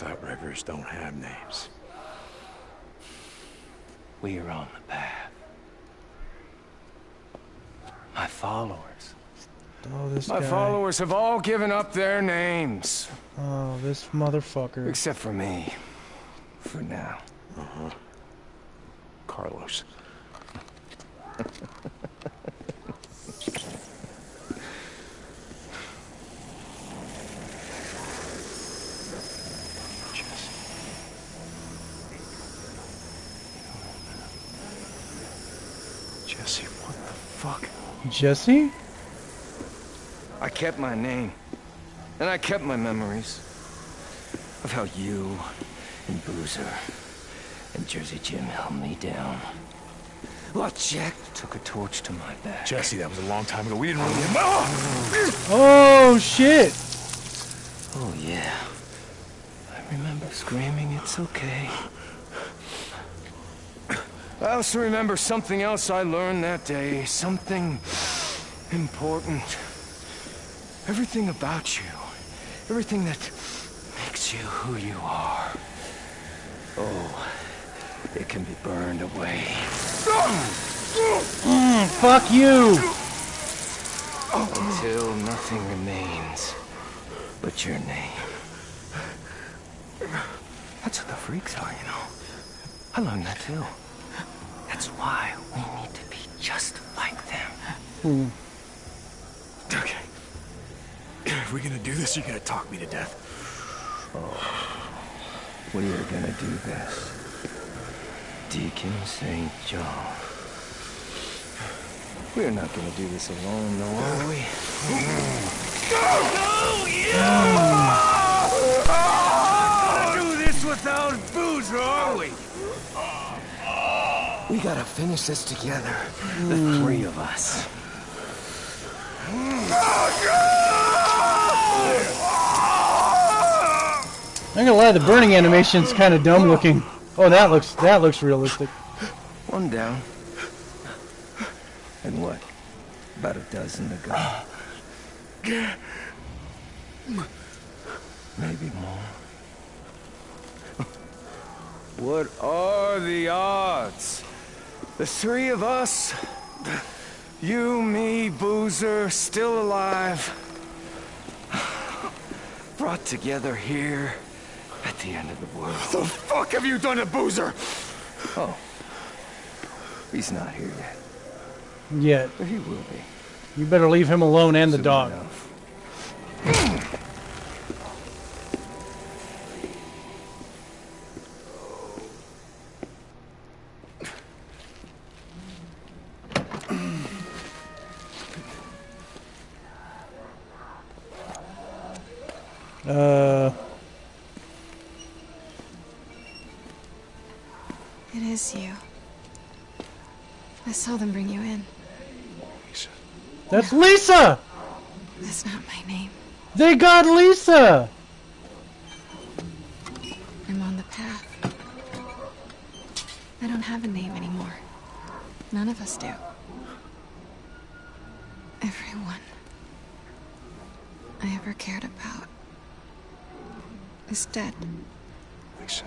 thought reggers don't have names. We are on the path. My followers. Oh, this My guy. followers have all given up their names. Oh, this motherfucker. Except for me. For now. Uh-huh. Carlos. Jesse, what the fuck? Jesse? I kept my name. And I kept my memories. Of how you and Boozer and Jersey Jim held me down. While Jack took a torch to my back. Jesse, that was a long time ago. We didn't really... Oh! Oh shit! Oh, yeah. I remember screaming, it's okay. I also remember something else I learned that day. Something important. Everything about you. Everything that makes you who you are. Oh, it can be burned away. Mm, fuck you! Until nothing remains but your name. That's what the freaks are, you know. I learned that too. That's why we need to be just like them. Hmm. Okay. If we're gonna do this, you're gonna talk me to death. Oh. We are gonna do this. Deacon St. John. We're not gonna do this alone, though, are we? do this without booze, are we? We gotta finish this together. The hmm. three of us. I'm gonna lie, the burning animation's kind of dumb looking. Oh, that looks that looks realistic. One down. And what? About a dozen to go. Maybe more. What are the odds? The three of us, you, me, Boozer, still alive, brought together here at the end of the world. The fuck have you done to Boozer? Oh. He's not here yet, Yet. but he will be. You better leave him alone and the Soon dog. That's Lisa! That's not my name. They got Lisa! I'm on the path. I don't have a name anymore. None of us do. Everyone I ever cared about is dead. Lisa.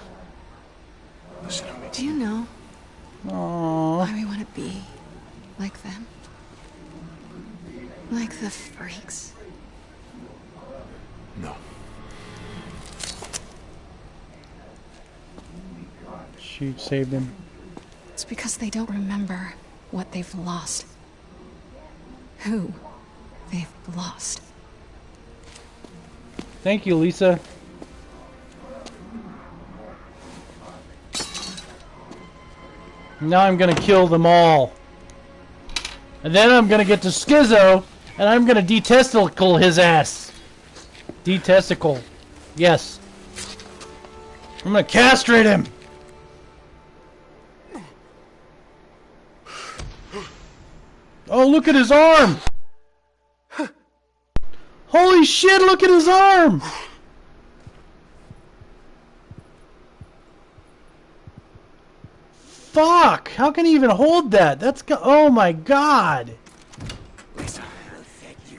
Listen to me. Do you know Aww. why we want to be like them? Like the freaks. No. She saved him. It's because they don't remember what they've lost. Who they've lost. Thank you, Lisa. Now I'm gonna kill them all. And then I'm gonna get to Skizzo, and I'm gonna detesticle his ass. Detesticle. Yes. I'm gonna castrate him. Oh, look at his arm! Holy shit, look at his arm! fuck? How can he even hold that? That's go- oh my god. Lisa.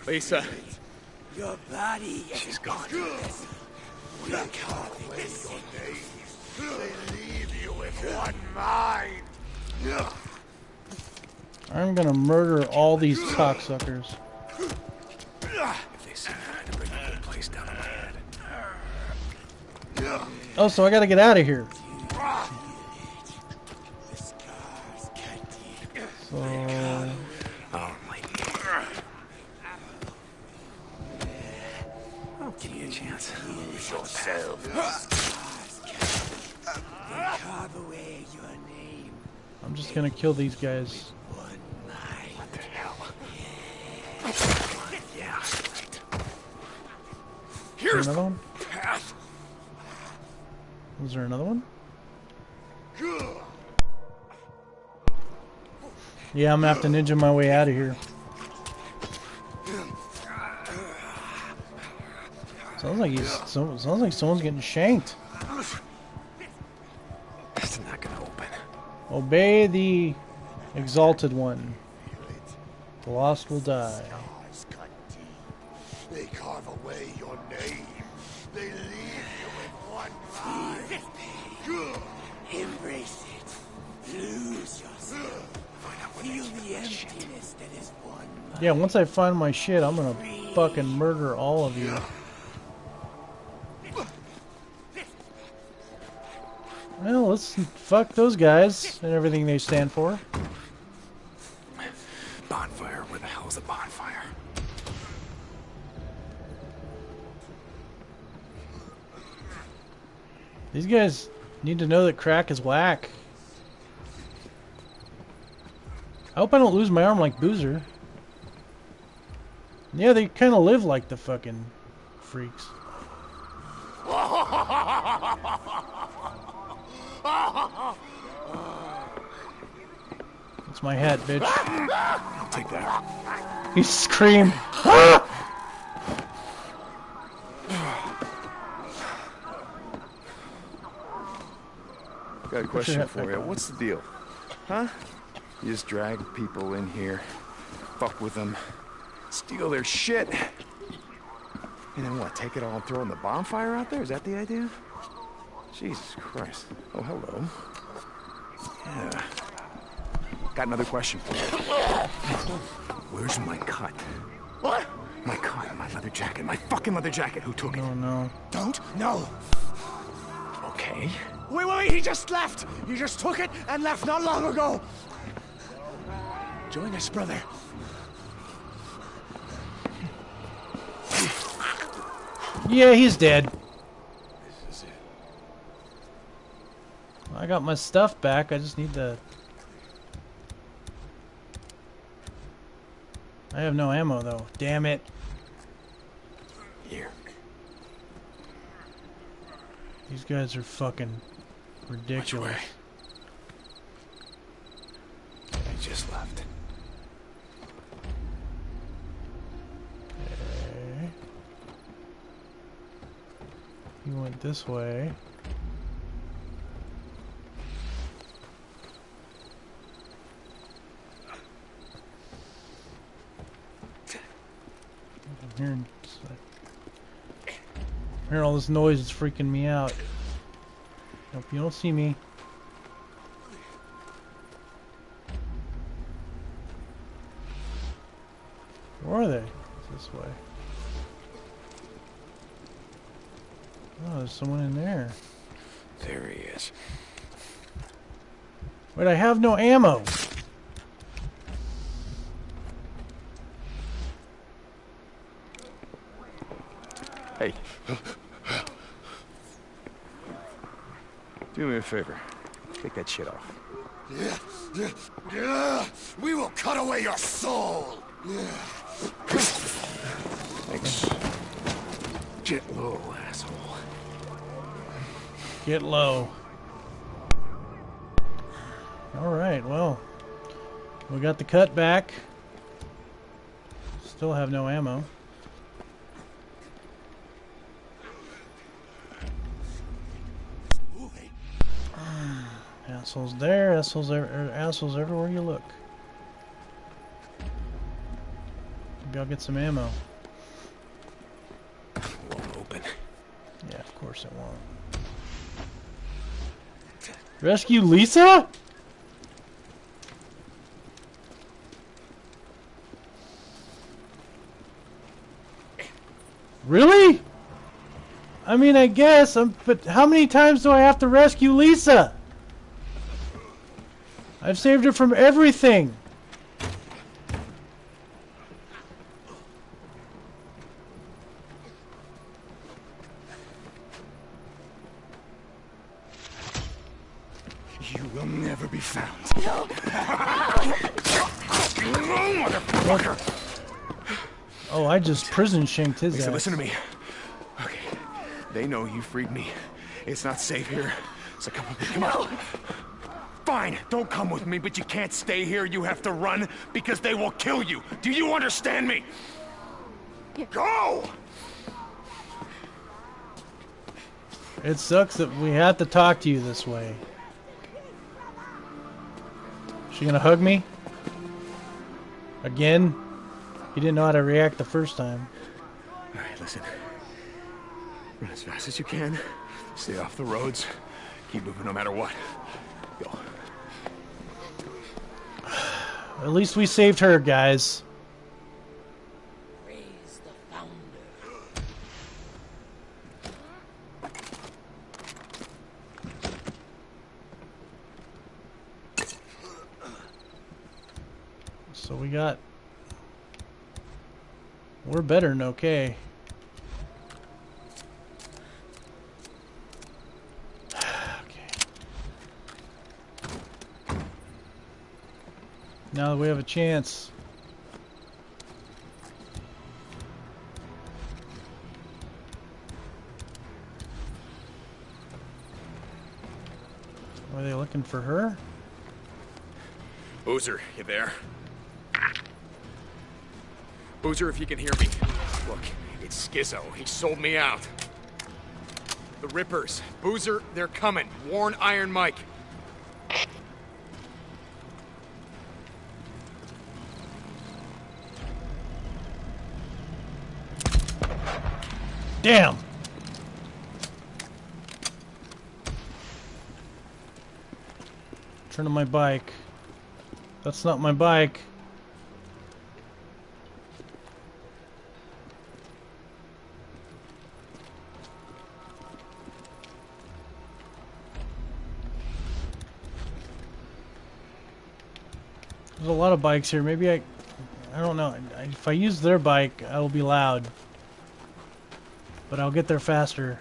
Lisa. Your body She's gone. we can't miss it. They leave you with one mind. I'm gonna murder all these cocksuckers. If they see me trying to bring the whole place down on my head. Oh, so I gotta get out of here. The scars cut deep. So I'm just gonna kill these guys. What the hell? Yeah, right. Another one? Was there another one? Yeah, I'm gonna have to ninja my way out of here. Sounds like he's so, sounds like someone's getting shanked. Obey the exalted one. The lost will die. Scars cut deep. They carve away your name. They leave you with one mind. Embrace it. Lose yourself. Feel the emptiness that is one. Yeah, once I find my shit, I'm gonna fucking murder all of you. Well, let's fuck those guys and everything they stand for. Bonfire. Where the hell is a bonfire? These guys need to know that crack is whack. I hope I don't lose my arm like Boozer. Yeah, they kind of live like the fucking freaks. My head, bitch. I'll take that. He screamed. Got a question for you. What's the deal? Huh? You just drag people in here, fuck with them, steal their shit, and then what? Take it all and throw it in the bonfire out there? Is that the idea? Jesus Christ. Oh, hello. Yeah. Got another question. Where's my cut? What? My cut, my leather jacket, my fucking leather jacket. Who took it? Oh no. Don't? No. Okay. Wait, wait, wait. He just left. He just took it and left not long ago. Join us, brother. Yeah, he's dead. This is it. I got my stuff back. I just need to. I have no ammo though. Damn it. Here. These guys are fucking Which ridiculous. way? I just left. Okay. He went this way. Hearing, I'm hearing all this noise. It's freaking me out. Hope you don't see me. Where are they? It's this way. Oh, there's someone in there. There he is. Wait, I have no ammo. Hey. Do me a favor. Take that shit off. yeah We will cut away your soul. Thanks. Get low, asshole. Get low. Alright, well. We got the cut back. Still have no ammo. Assholes there, assholes er, assholes everywhere you look. Maybe I'll get some ammo. Won't open. Yeah, of course it won't. Rescue Lisa? Really? I mean, I guess, um, but how many times do I have to rescue Lisa? I've saved her from everything. You will never be found. Oh, I just prison shanked his Lisa, ass. listen to me. Okay. They know you freed me. It's not safe here. So come on, come on. Fine, don't come with me, but you can't stay here. You have to run because they will kill you. Do you understand me? Go! It sucks that we have to talk to you this way. She gonna hug me? Again? You didn't know how to react the first time. All right, listen. Run as fast as you can. Stay off the roads. Keep moving no matter what. Go. At least we saved her, guys. Praise the founder. So we got... We're better than okay. Now that we have a chance. Are they looking for her? Boozer, you there? Boozer, if you can hear me. Look, it's Skizzo. He sold me out. The Rippers. Boozer, they're coming. Warn Iron Mike. Damn! Turn on my bike. That's not my bike. There's a lot of bikes here. Maybe I... I don't know. If I use their bike, I'll be loud. But I'll get there faster.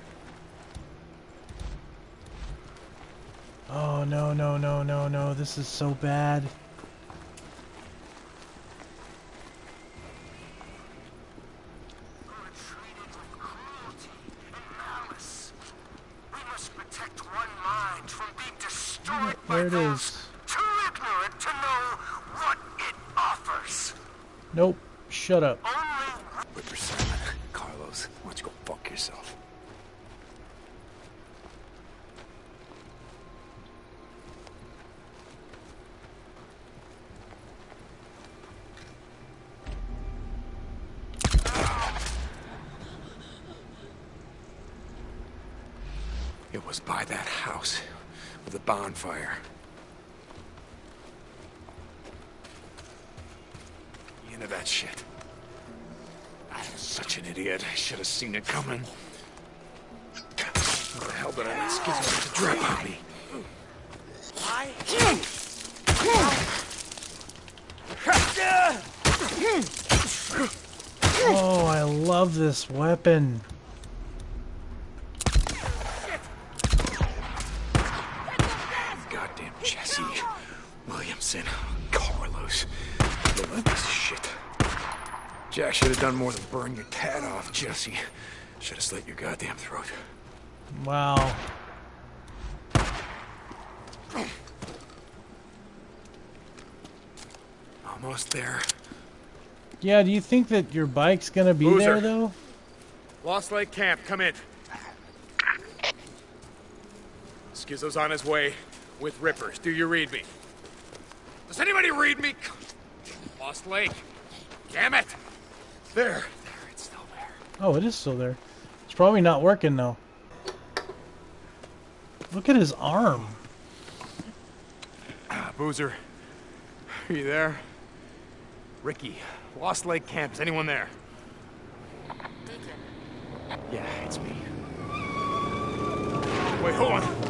Oh, no, no, no, no, no. This is so bad. We must protect one mind from being destroyed by There it is. too ignorant to know what it offers. Nope. Shut up. Only Ripper Simon. Carlos, why don't you go fuck yourself? It was by that house with the bonfire. You know that shit. I'm such an idiot. I should have seen it coming. What the hell did I let Skizzo to drop on me? Oh, I love this weapon. Goddamn Jesse. Carlos. This shit. Jack should have done more than burn your tat off, Jesse. Should have slit your goddamn throat. Wow. Almost there. Yeah, do you think that your bike's gonna be Boozer. there though? Lost Lake Camp, come in. Skizzo's on his way. With rippers. Do you read me? Does anybody read me? Lost Lake. Damn it! There. There, it's still there. Oh, it is still there. It's probably not working though. Look at his arm. Ah, Boozer. Are you there? Rikki. Lost Lake Camp. Is anyone there? Deacon. Yeah, it's me. Wait, hold on.